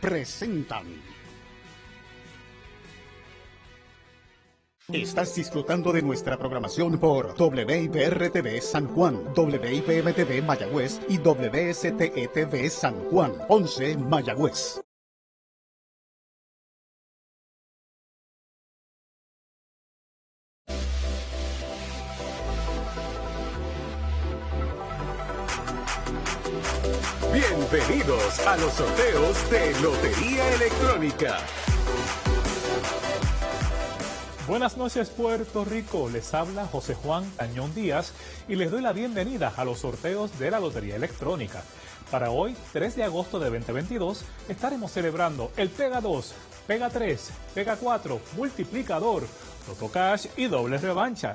Presentan. Estás disfrutando de nuestra programación por WIPR-TV San Juan, WIPM-TV Mayagüez y WSTE-TV San Juan, 11 Mayagüez. Bienvenidos a los sorteos de Lotería Electrónica. Buenas noches Puerto Rico, les habla José Juan Cañón Díaz y les doy la bienvenida a los sorteos de la Lotería Electrónica. Para hoy, 3 de agosto de 2022, estaremos celebrando el Pega 2, Pega 3, Pega 4, Multiplicador, Toto Cash y Doble Revancha.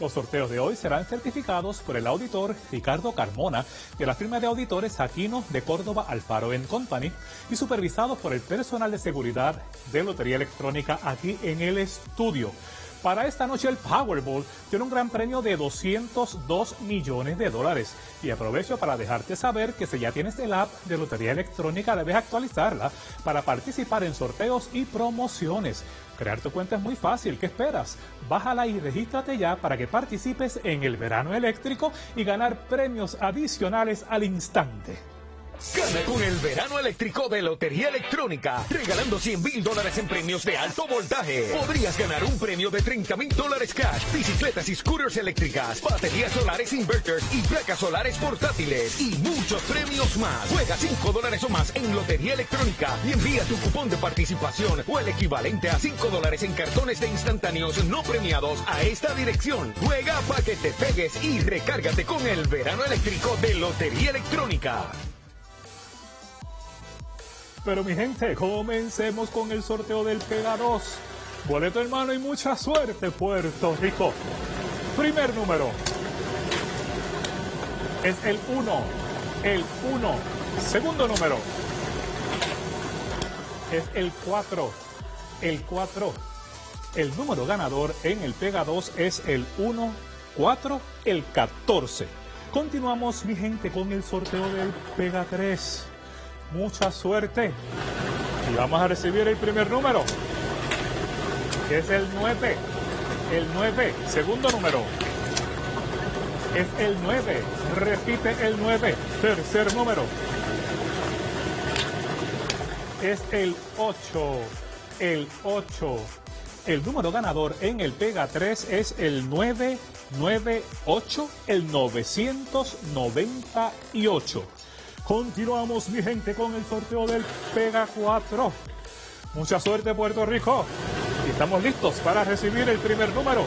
Los sorteos de hoy serán certificados por el auditor Ricardo Carmona de la firma de auditores Aquino de Córdoba Alfaro Company y supervisados por el personal de seguridad de Lotería Electrónica aquí en el estudio. Para esta noche el Powerball tiene un gran premio de 202 millones de dólares. Y aprovecho para dejarte saber que si ya tienes el app de Lotería Electrónica debes actualizarla para participar en sorteos y promociones. Crear tu cuenta es muy fácil, ¿qué esperas? Bájala y regístrate ya para que participes en el verano eléctrico y ganar premios adicionales al instante. Gana con el verano eléctrico de Lotería Electrónica, regalando 100 mil dólares en premios de alto voltaje. Podrías ganar un premio de 30 mil dólares cash, bicicletas y scooters eléctricas, baterías solares inverters y placas solares portátiles y muchos premios más. Juega 5 dólares o más en Lotería Electrónica y envía tu cupón de participación o el equivalente a 5 dólares en cartones de instantáneos no premiados a esta dirección. Juega para que te pegues y recárgate con el verano eléctrico de Lotería Electrónica. Pero mi gente, comencemos con el sorteo del Pega 2. Boleto hermano y mucha suerte, Puerto Rico. Primer número. Es el 1. El 1. Segundo número. Es el 4. El 4. El número ganador en el Pega 2 es el 1, 4, el 14. Continuamos, mi gente, con el sorteo del Pega 3 mucha suerte. Y vamos a recibir el primer número, que es el 9. El 9, segundo número. Es el 9. Repite el 9. Tercer número. Es el 8. El 8. El número ganador en el Pega 3 es el 998, el 998. Continuamos, mi gente, con el sorteo del Pega 4. Mucha suerte, Puerto Rico. Y estamos listos para recibir el primer número.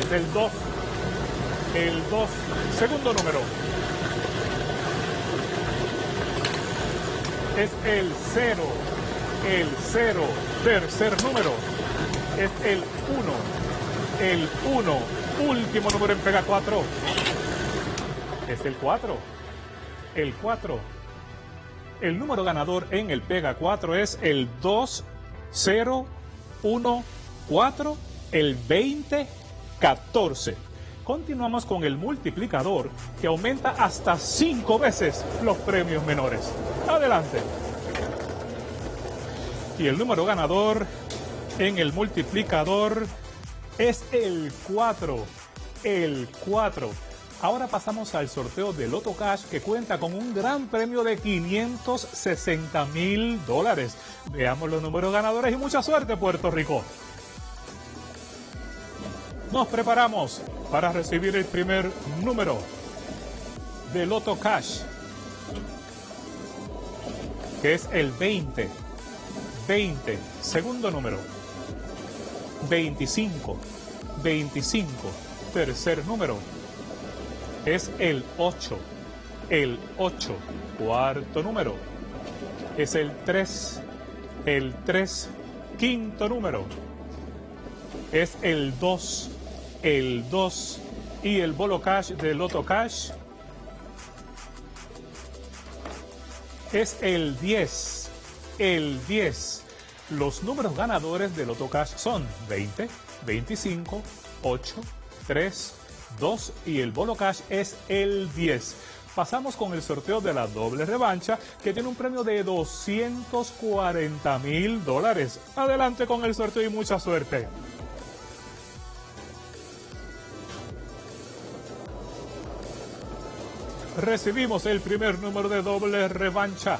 Es el 2. El 2. Segundo número. Es el 0. El 0. Tercer número. Es el 1. El 1. Último número en Pega 4. Es el 4 el 4. El número ganador en el Pega 4 es el 2014, el 2014. Continuamos con el multiplicador que aumenta hasta 5 veces los premios menores. Adelante. Y el número ganador en el multiplicador es el 4. El 4. Ahora pasamos al sorteo de Loto Cash que cuenta con un gran premio de 560 mil dólares. Veamos los números ganadores y mucha suerte Puerto Rico. Nos preparamos para recibir el primer número de Loto Cash, que es el 20. 20, segundo número. 25, 25, tercer número es el 8. El 8, cuarto número. Es el 3. El 3, quinto número. Es el 2. El 2. Y el bolo cash del Loto Cash es el 10. El 10. Los números ganadores del Loto Cash son 20, 25, 8, 3, 2 y el bolo cash es el 10. Pasamos con el sorteo de la doble revancha que tiene un premio de 240 mil dólares. Adelante con el sorteo y mucha suerte. Recibimos el primer número de doble revancha,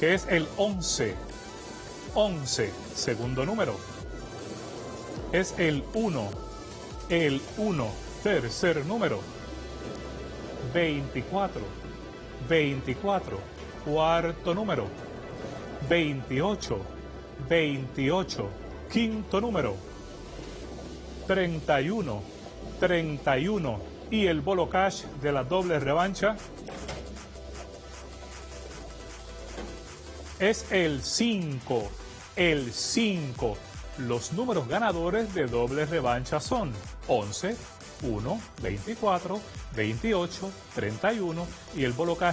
que es el 11. 11, segundo número. Es el 1. El 1, tercer número. 24. 24, cuarto número. 28. 28, quinto número. 31. 31 y el bolo cash de la doble revancha es el 5. El 5. Los números ganadores de doble revancha son 11, 1, 24, 28, 31 y el bolo cash